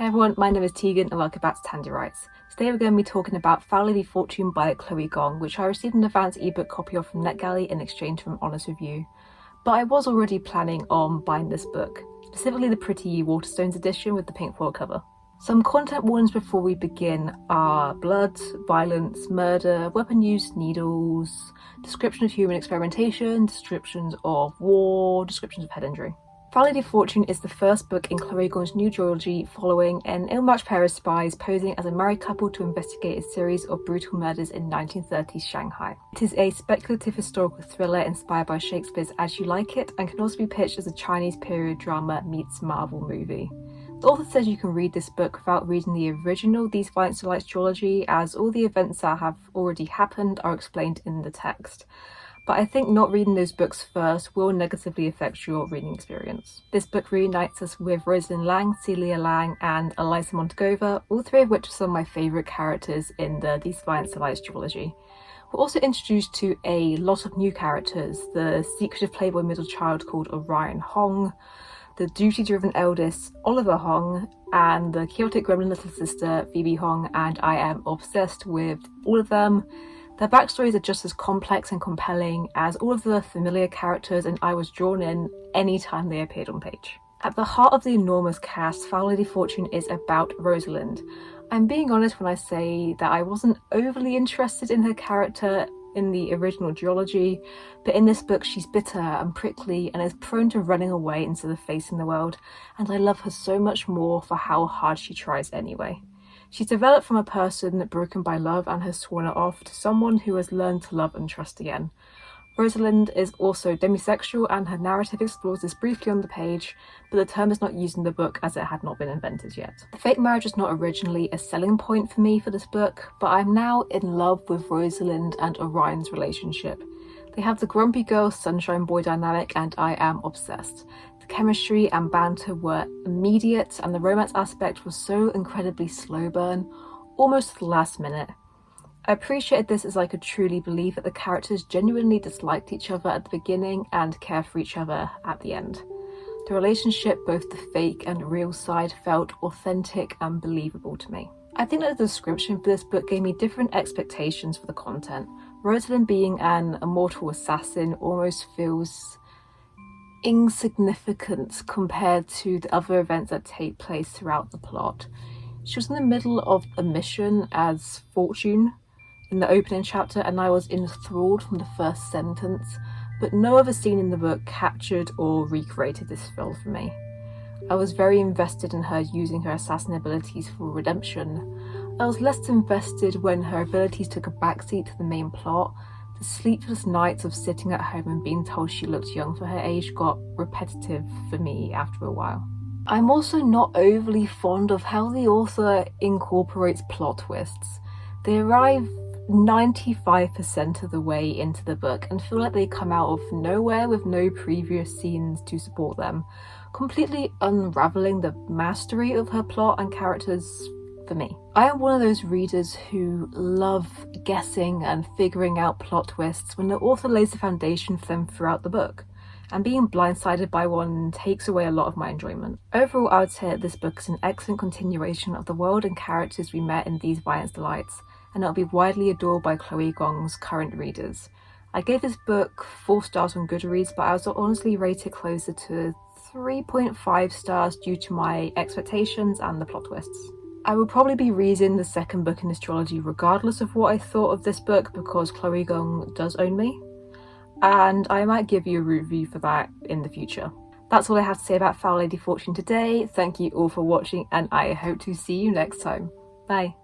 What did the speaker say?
Hey everyone, my name is Tegan and welcome back to Tandy Writes. Today we're going to be talking about Foul Lady Fortune by Chloe Gong, which I received an advance ebook copy of from NetGalley in exchange for an honest review. But I was already planning on buying this book, specifically the Pretty Waterstones edition with the pink foil cover. Some content warnings before we begin are blood, violence, murder, weapon use, needles, description of human experimentation, descriptions of war, descriptions of head injury. Lady Fortune is the first book in Chloe Gong's new trilogy following an ill-matched pair of spies posing as a married couple to investigate a series of brutal murders in 1930s Shanghai. It is a speculative historical thriller inspired by Shakespeare's As You Like It and can also be pitched as a Chinese period drama meets Marvel movie. The author says you can read this book without reading the original These Violent Delights trilogy as all the events that have already happened are explained in the text but I think not reading those books first will negatively affect your reading experience. This book reunites us with Rosalind Lang, Celia Lang and Eliza Montagova, all three of which are some of my favourite characters in the These Violent Delights trilogy. We're also introduced to a lot of new characters, the secretive playboy middle child called Orion Hong, the duty-driven eldest Oliver Hong, and the chaotic gremlin little sister Phoebe Hong, and I am obsessed with all of them. Their backstories are just as complex and compelling as all of the familiar characters and I was drawn in any time they appeared on page. At the heart of the enormous cast, Foul Lady Fortune is about Rosalind. I'm being honest when I say that I wasn't overly interested in her character in the original duology, but in this book she's bitter and prickly and is prone to running away instead of facing the world, and I love her so much more for how hard she tries anyway. She's developed from a person broken by love and has sworn it off to someone who has learned to love and trust again. Rosalind is also demisexual and her narrative explores this briefly on the page, but the term is not used in the book as it had not been invented yet. The fake marriage was not originally a selling point for me for this book, but I'm now in love with Rosalind and Orion's relationship. They have the grumpy girl sunshine boy dynamic and I am obsessed chemistry and banter were immediate and the romance aspect was so incredibly slow burn, almost last minute. I appreciated this as I could truly believe that the characters genuinely disliked each other at the beginning and care for each other at the end. The relationship, both the fake and real side, felt authentic and believable to me. I think that the description for this book gave me different expectations for the content. Rosalind being an immortal assassin almost feels insignificant compared to the other events that take place throughout the plot. She was in the middle of a mission as Fortune in the opening chapter and I was enthralled from the first sentence, but no other scene in the book captured or recreated this feel for me. I was very invested in her using her assassin abilities for redemption. I was less invested when her abilities took a backseat to the main plot the sleepless nights of sitting at home and being told she looked young for her age got repetitive for me after a while. I'm also not overly fond of how the author incorporates plot twists. They arrive 95% of the way into the book and feel like they come out of nowhere with no previous scenes to support them, completely unravelling the mastery of her plot and characters for me. I am one of those readers who love guessing and figuring out plot twists when the author lays the foundation for them throughout the book, and being blindsided by one takes away a lot of my enjoyment. Overall, I would say that this book is an excellent continuation of the world and characters we met in These Violent Delights, and it'll be widely adored by Chloe Gong's current readers. I gave this book 4 stars on Goodreads, but I was honestly rated closer to 3.5 stars due to my expectations and the plot twists. I will probably be reading the second book in this trilogy regardless of what I thought of this book because Chloe Gong does own me and I might give you a review for that in the future. That's all I have to say about Foul Lady Fortune today. Thank you all for watching and I hope to see you next time. Bye.